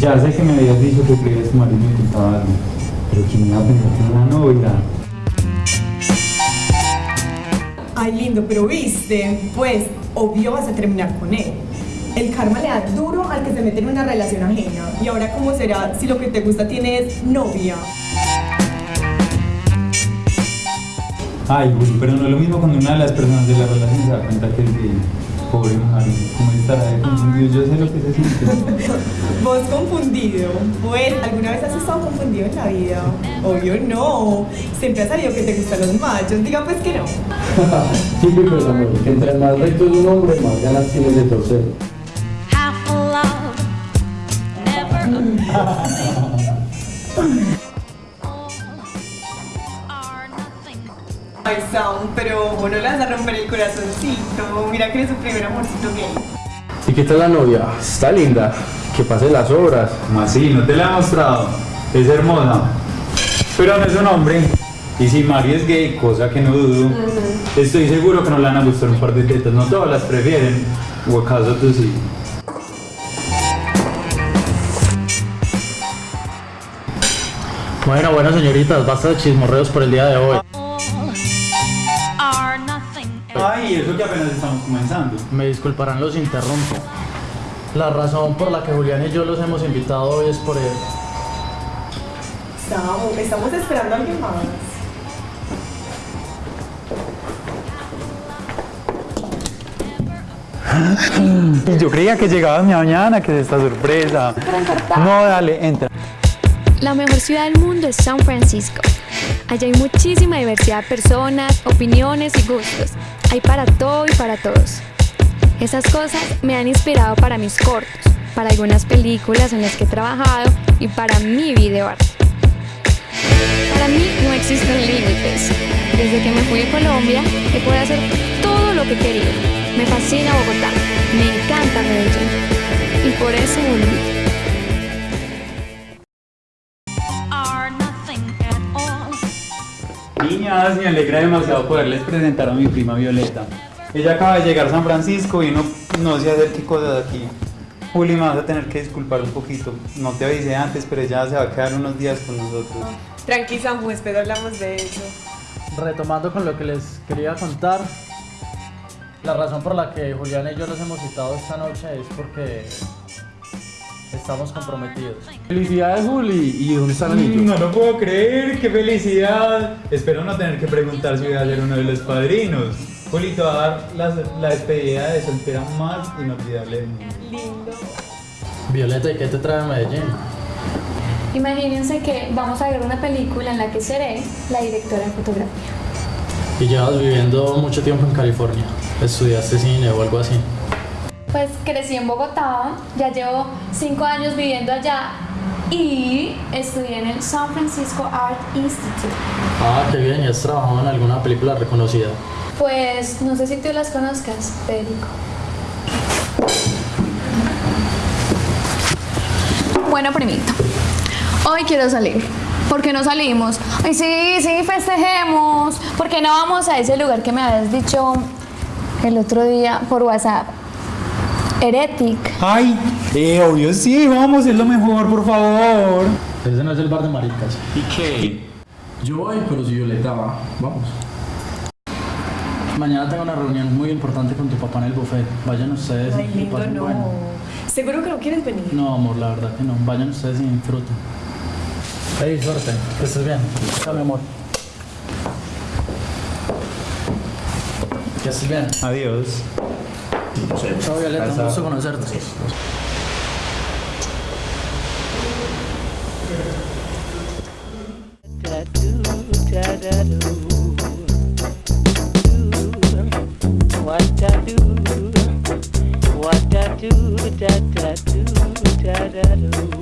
Ya sé que me habías dicho que querías marido y me contaba algo, pero ¿quién iba a pensar que era una novia? Ay, lindo, pero viste, pues, obvio vas a terminar con él. El karma le da duro al que se mete en una relación ajena. Y ahora, ¿cómo será si lo que te gusta tiene es novia? Ay, Juli, pero no es lo mismo cuando una de las personas de la relación se da cuenta que es gay. Pobre marido, ¿cómo estará de confundido? Yo sé lo que se siente. Vos confundido. Pues, ¿alguna vez has estado confundido en la vida? Obvio no. Siempre has sabido que te gustan los machos. Diga pues que no. Típico amor, que entre más recto es un hombre, más ganas tienes de torcer. half a love, never Ay, Sam, pero vos no le vas a romper el corazoncito. Mira que es su primer amorcito gay. ¿Y qué tal la novia? Está linda. Que pasen las. ¿Cómo así? ¿No te la he mostrado? Es hermosa. Pero no es un hombre. Y si Mario es gay, cosa que no dudo, estoy seguro que no le van a gustar un par de tetas. No todas las prefieren. ¿O acaso tú sí? Bueno, bueno, señoritas, basta de chismorreos por el día de hoy. Eso que apenas estamos comenzando. Me disculparán los interrumpo. La razón por la que Julián y yo los hemos invitado hoy es por él. Sam, estamos esperando a alguien más. Yo creía que llegabas mañana, que es esta sorpresa. No, dale, entra. La mejor ciudad del mundo es San Francisco. Allá hay muchísima diversidad de personas, opiniones y gustos. Hay para todo y para todos. Esas cosas me han inspirado para mis cortos, para algunas películas en las que he trabajado y para mi videoarte. Para mí no existen límites. Desde que me fui de Colombia he podido hacer todo lo que querido. Me fascina Bogotá, me encanta Medellín y por eso volví. Niñas, me alegra demasiado poderles presentar a mi prima Violeta. Ella acaba de llegar a San Francisco y no, no sé hacer qué cosas aquí. Juli, me vas a tener que disculpar un poquito. No te avisé antes, pero ella se va a quedar unos días con nosotros. Tranqui, Sam, después hablamos de eso. Retomando con lo que les quería contar, la razón por la que Julián y yo los hemos citado esta noche es porque estamos comprometidos. Felicidades, Juli. ¿Y dónde está el anillo? No lo puedo creer, qué felicidad. Espero no tener que preguntar si voy a ser uno de los padrinos. Juli, te va a dar la, la despedida de soltera más inolvidable del mundo. Lindo. Violeta, ¿y qué te trae a Medellín? Imagínense que vamos a ver una película en la que seré la directora de fotografía. Y llevas viviendo mucho tiempo en California. ¿Estudiaste cine o algo así? Pues crecí en Bogotá, ya llevo cinco años viviendo allá y estudié en el San Francisco Art Institute. Ah, qué bien, ¿y has trabajado en alguna película reconocida? Pues no sé si tú las conozcas, Federico. Bueno, primito, hoy quiero salir. ¿Por qué no salimos? Ay, sí, sí, festejemos. ¿Por qué no vamos a ese lugar que me habías dicho el otro día por WhatsApp? Heretic. Ay, eh, obvio sí, vamos, es lo mejor, por favor. Ese no es el bar de maricas. ¿Y qué? Yo voy, pero si Violeta va, vamos. Mañana tengo una reunión muy importante con tu papá en el buffet. Vayan ustedes Ay, y lindo, pasen no. bueno. ¿Seguro que no quieres venir? No, amor, la verdad que no. Vayan ustedes y disfruten. Hey, suerte. Que estés bien. Chao, mi amor. Que estés bien. Adiós. Chao, Violeta. Un gusto conocerte. what I do da da do da da do.